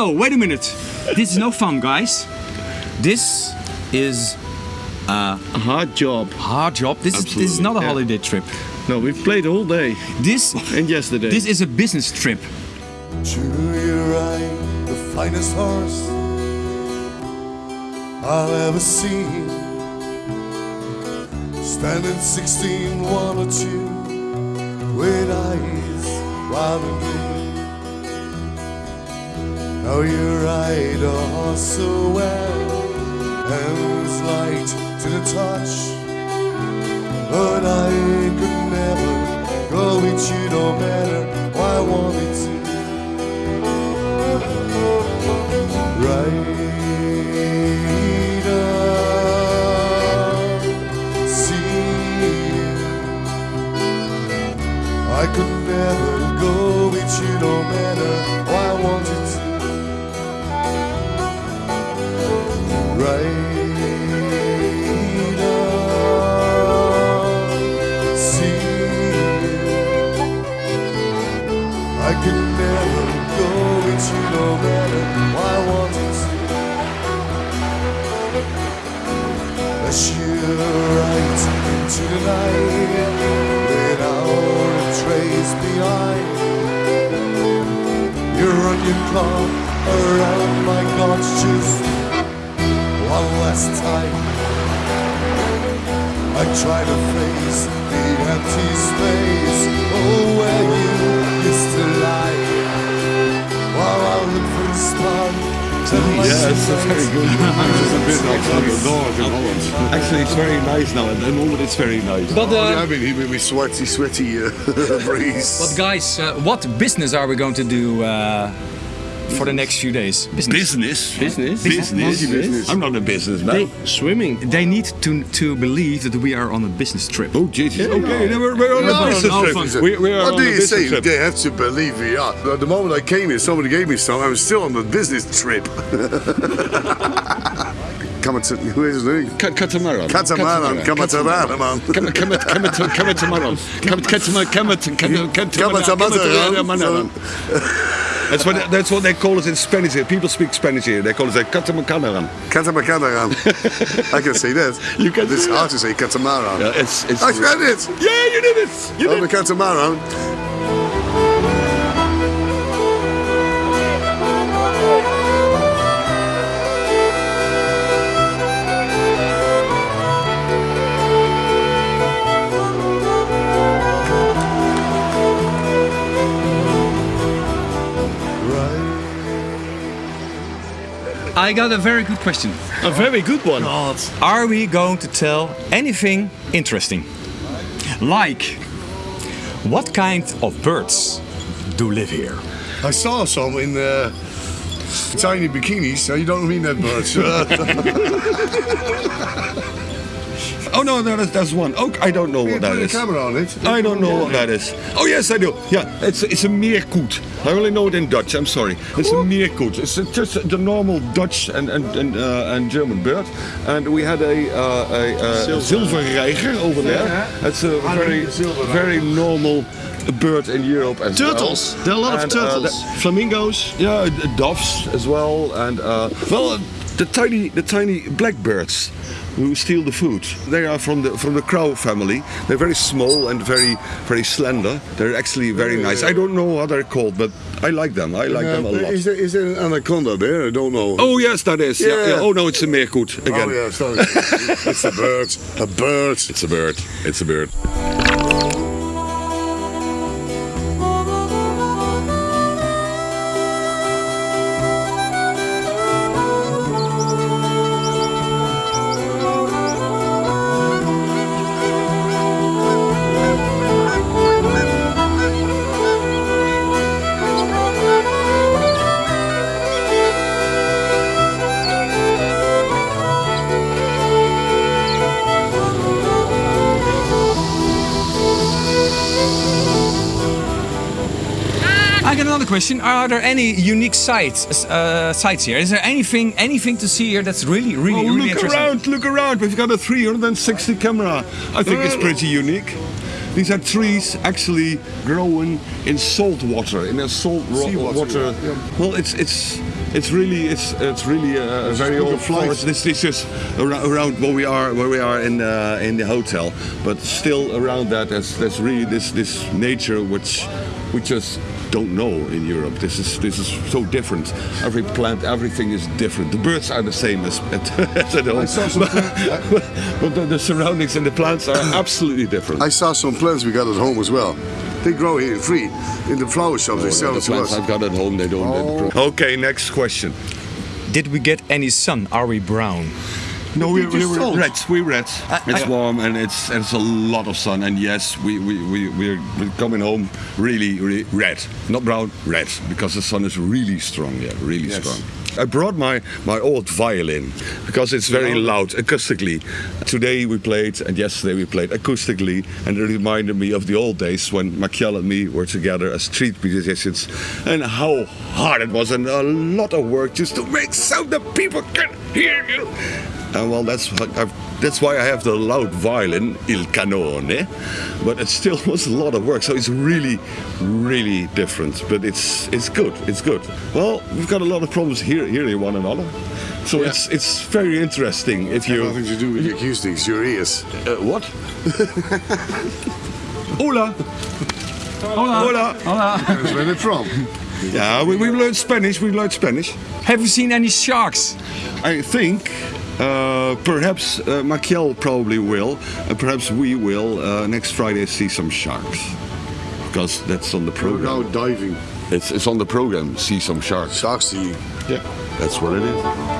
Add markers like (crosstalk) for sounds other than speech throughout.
no, wait a minute. This is no fun, guys. This is uh, A hard job. hard job. This is this is not a yeah. holiday trip. No, we've played all day This and yesterday. this is a business trip. True, you ride the finest horse I'll ever see. Standing 16, one or two, with eyes wild and green. Now you ride a horse so well, And hands light to the touch. But I could never go with you no matter what I wanted to. Rider, you right into the night trace behind. You your car around my just one last time. I try to face the empty space Oh, where Yeah, it's a very face. good. (laughs) It's a bit like the dog in Holland. Actually, it's very nice now. At the moment, it's very nice. But Yeah, uh, I mean, he with me sweaty, sweaty uh, (laughs) breeze. but guys, uh, what business are we going to do uh, for the next few days? Business. Business. Business? Business. Business. I'm not a businessman. Swimming. They need to to believe that we are on a business trip. Oh, Jesus. Okay, then we're, we're on No, a business no, trip. We, we are what on do you business say? trip. They have to believe we are. But the moment I came here, somebody gave me some. I was still on the business trip. (laughs) Come to who is his name? Ca- Catamaran. Catamaran. Catamaran, man. Come come come come That's what that's what they call it in Spanish here. People speak Spanish here. They call it a catamaran. Catamaran. (laughs) I can say that. You can hard to say catamaran. Yeah, it's it's. Oh, I said it. Yeah, you did it. You Oh, did the catamaran. I got a very good question. a very good one. Are we going to tell anything interesting? Like, what kind of birds do live here? I saw some in uh, tiny bikinis. So you don't mean that much. (laughs) (laughs) Oh no, no, that's, that's one. Oh, I don't know what that a is. camera on it. I don't know what that is. Oh yes, I do. Yeah, it's it's a meerkoet. I only know it in Dutch. I'm sorry. It's a meerkoet. It's a- just the normal Dutch and and and, uh, and German bird. And we had a uh, a, uh, zilverreiger over there. It's a very very normal bird in Europe as Turtles. well. There are a lot of And, uh, turtles. the- Flamingos. yeah, doves as well, and uh, well, the tiny, the tiny blackbirds who steal the food. They are from the from the crow family. They're very small and very, very slender. They're actually very nice. I don't know what they're called, but I like them. I like them a lot. Is there, is there an anaconda there? I don't know. Oh yes, that is. Yeah. Yeah. yeah. Oh no, it's a meerkoet oh, again. Oh, yeah, sorry. it's a bird. A bird. It's a bird. It's a bird. Another question. Are there any unique sites uh, sites here? Is there anything anything to see here that's really really Oh, really look interesting? around, look around. We've got a 360 camera. I think it's pretty unique. These are trees actually growing in salt water, in a salt ro- Seawater, water. yeah. Well, it's it's It's really, it's it's really a, a very old flight. forest. This is just around, around where we are, where we are in uh, in the hotel. But still around that, there's there's really this this nature which we just don't know in Europe. This is this is so different. Every plant, everything is different. The birds are the same as at, (laughs) as at home. I saw some but, but the, the surroundings and the plants are (coughs) absolutely different. I saw some plants we got at home as well. They grow here free in the flower shops. they oh, sell the it to plants us. I've got at home, they don't. they. Oh. Okay, next question. Did we get any sun? Are we brown? No, we, we were red. We red. it's I- warm and it's it's a lot of sun. And yes, we we we we're, we're coming home really really red, not brown, red, because the sun is really strong. Yeah, really Yes. strong. I brought my my old violin because it's very loud acoustically. Today we played and yesterday we played acoustically, and it reminded me of the old days when Machiel and me were together as street musicians, and how hard it was and a lot of work just to make sound that people can hear you. And well, that's I've, that's why I have the loud violin, il Cannone. But it still (laughs) was a lot of work, so it's really, really different. But it's it's good. It's good. Well, we've got a lot of problems here hearing one another. So it's it's very interesting if you. Nothing to do with the acoustics, your ears. Uh, what? (laughs) Hola. Hola. Hola. That's where they're from. Yeah, we, we've learned Spanish. We've learned Spanish. Have you seen any sharks? I think uh, perhaps uh, Machiel probably will, and perhaps we will uh, next Friday see some sharks. Because that's on the We're now program. diving. It's, it's on the program, see some sharks. Sharks see. Yeah. That's what it is.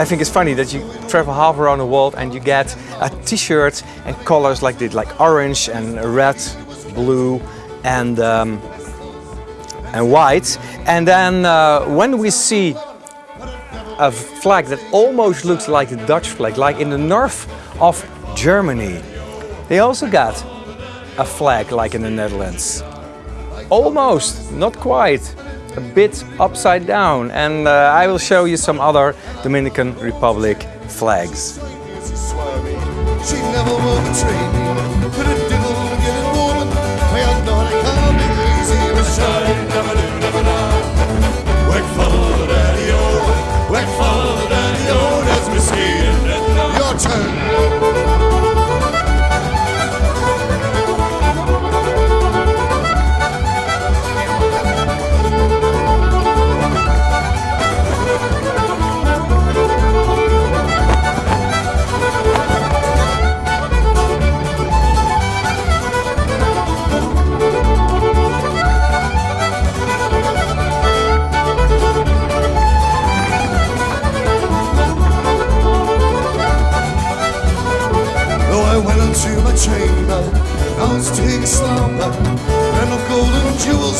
I think it's funny that you travel half around the world and you get a t-shirt and colors like this, like orange and red, blue and um, and white. And then uh, when we see a flag that almost looks like the Dutch flag, like in the north of Germany, they also got a flag like in the Netherlands. Almost, not quite, a bit upside down. And uh, I will show you some other Dominican Republic flags.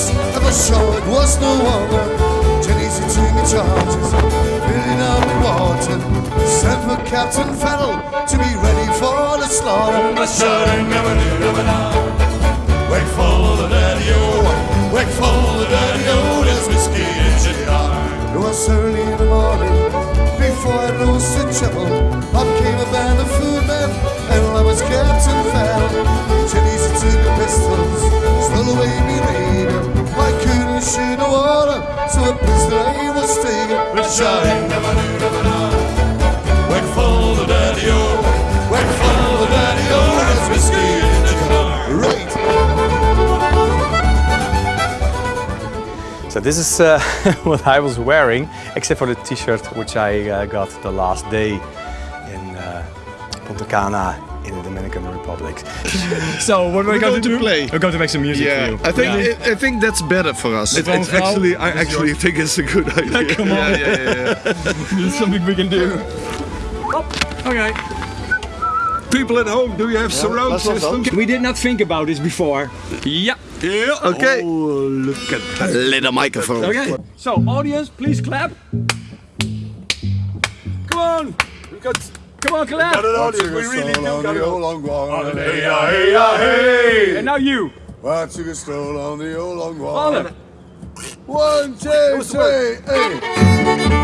house at the it was no wonder. easy to me charges, filling up the water. Sent for Captain Fennel to be ready for the slaughter. The shouting of a new of an Wake for the daddy o, wake for the daddy o, there's whiskey in Jenny It was early in the morning, before I rose to trouble. Up came a band of food men, and I was Captain Fennel. Taken. But shouting never knew, never know. Wake for the daddy-o, wake for the daddy-o, there's whiskey in the yard. Right. So this is uh, (laughs) what I was wearing, except for the t-shirt which I uh, got the last day in uh, Punta Cana in the Dominican Republic. (laughs) So what we're, We're going, going to to do? play. We're going to make some music Yeah, for you. I think Yeah. I, I think that's better for us. It- it's actually, I actually think it's a good (laughs) idea. Come on, yeah, yeah, yeah, yeah. (laughs) is something we can do. Oh. Okay. People at home, do you have surround that's not systems? We did not think about this before. Yeah. Yeah. Okay. Oh, look at that little microphone. Okay. So audience, please clap. Come on. We got. Come on, clap. We really do got the old long wall. Hey, ya, hey, ya, hey. And now you. I took a stroll on the old long walk. Alle. One, two, three, hey.